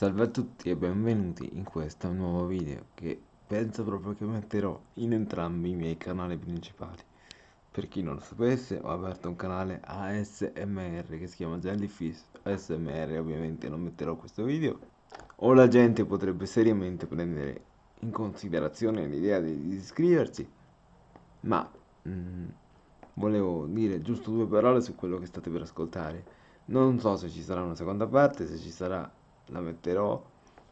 Salve a tutti e benvenuti in questo nuovo video che penso proprio che metterò in entrambi i miei canali principali. Per chi non lo sapesse ho aperto un canale ASMR che si chiama Jellyfish ASMR ovviamente non metterò questo video o la gente potrebbe seriamente prendere in considerazione l'idea di iscriversi ma mh, mm, volevo dire giusto due parole su quello che state per ascoltare non so se ci sarà una seconda parte se ci sarà la metterò.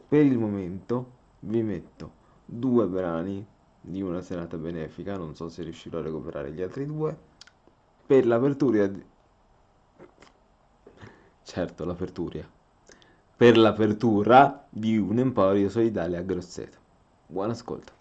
Per il momento vi metto due brani di una serata benefica non so se riuscirò a recuperare gli altri due. Per l'apertura di... certo l'apertura. Per l'apertura di un emporio solidale a Grosseto. Buon ascolto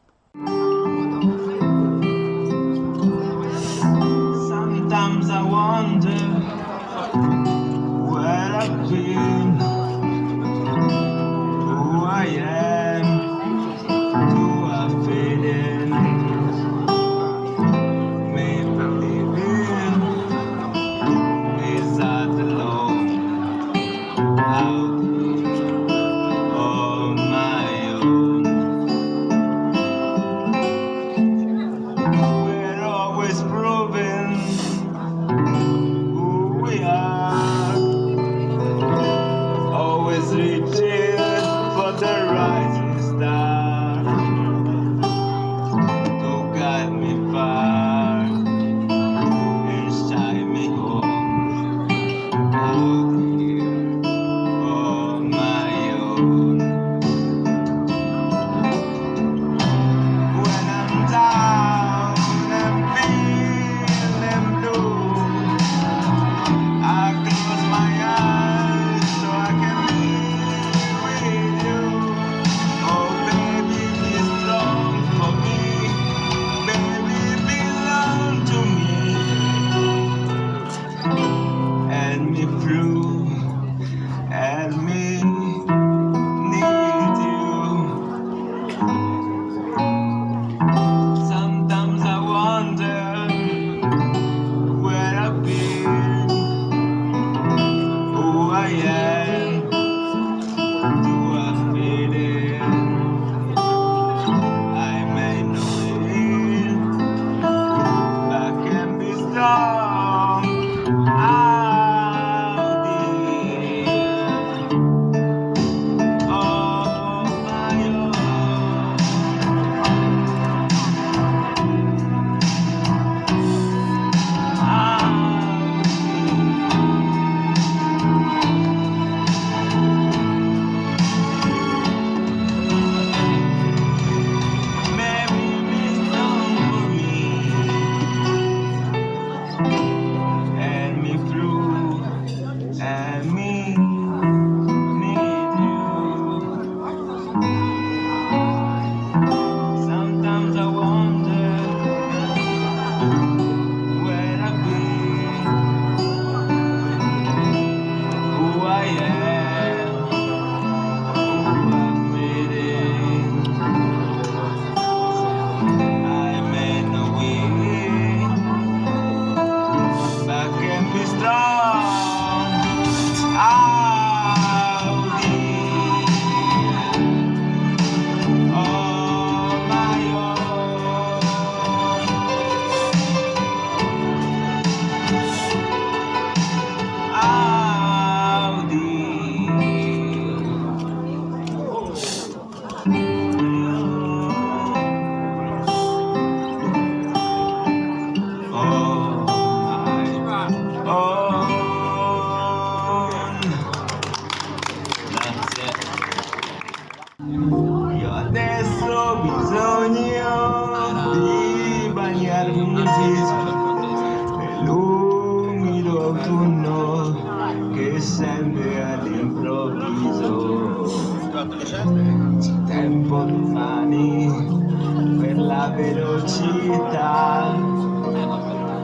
absurdità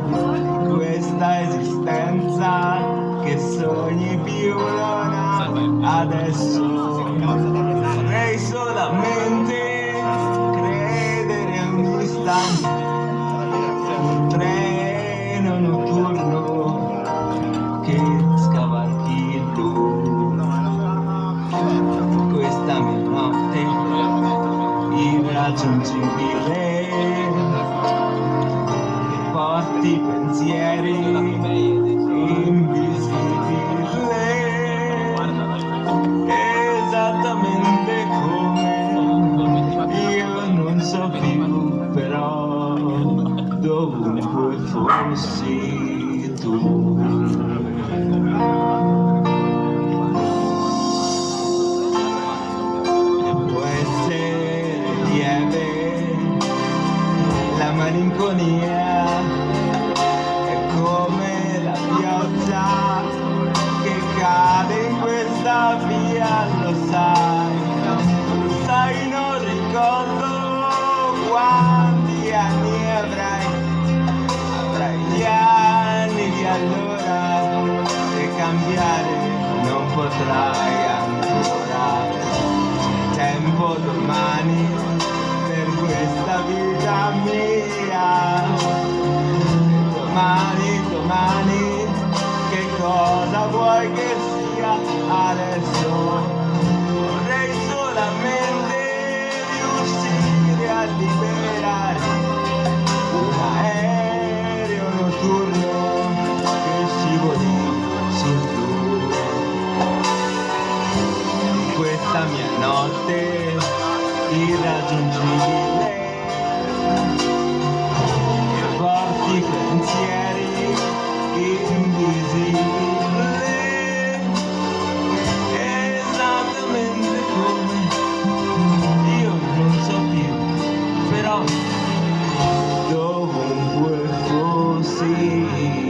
di questa esistenza che sogni più non adesso vorrei solamente credere un istante. Un treno notturno che scavalchi il blu questa mia notte il irraggiungibile sai sai non ricordo quanti anni avrai. Avrai gli anni di allora e cambiare non potrai ancora. Tempo domani per questa vita mia. Domani domani che cosa vuoi che sia adesso riuscire a see.